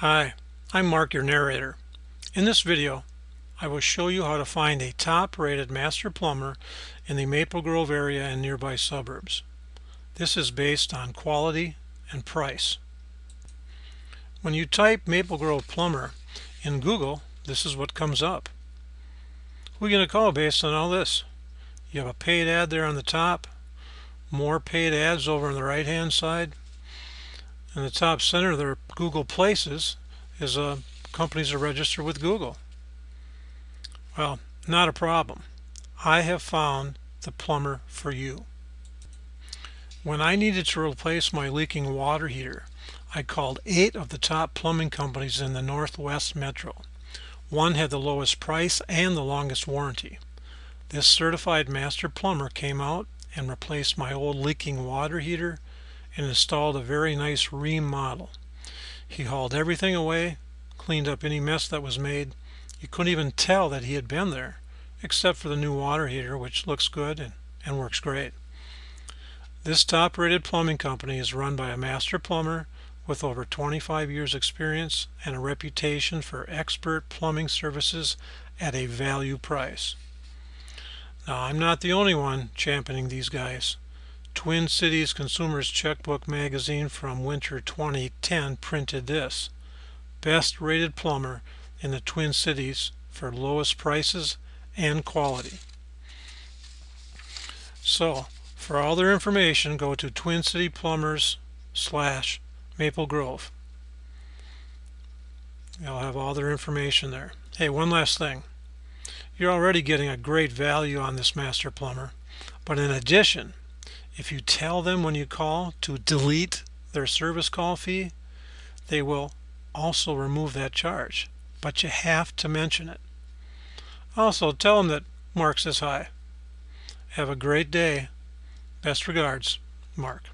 Hi, I'm Mark, your narrator. In this video, I will show you how to find a top-rated master plumber in the Maple Grove area and nearby suburbs. This is based on quality and price. When you type Maple Grove plumber in Google, this is what comes up. Who are you going to call based on all this? You have a paid ad there on the top, more paid ads over on the right hand side, in the top center there their Google Places is uh, companies are registered with Google. Well, not a problem. I have found the plumber for you. When I needed to replace my leaking water heater, I called eight of the top plumbing companies in the Northwest Metro. One had the lowest price and the longest warranty. This certified master plumber came out and replaced my old leaking water heater and installed a very nice Rheem model. He hauled everything away, cleaned up any mess that was made. You couldn't even tell that he had been there, except for the new water heater, which looks good and, and works great. This top-rated plumbing company is run by a master plumber with over 25 years experience and a reputation for expert plumbing services at a value price. Now, I'm not the only one championing these guys. Twin Cities Consumers Checkbook magazine from winter 2010 printed this. Best rated plumber in the Twin Cities for lowest prices and quality. So, for all their information, go to Twin City Plumbers slash Maple Grove. You'll have all their information there. Hey, one last thing. You're already getting a great value on this master plumber, but in addition, if you tell them when you call to delete their service call fee, they will also remove that charge. But you have to mention it. Also, tell them that Mark says hi. Have a great day. Best regards, Mark.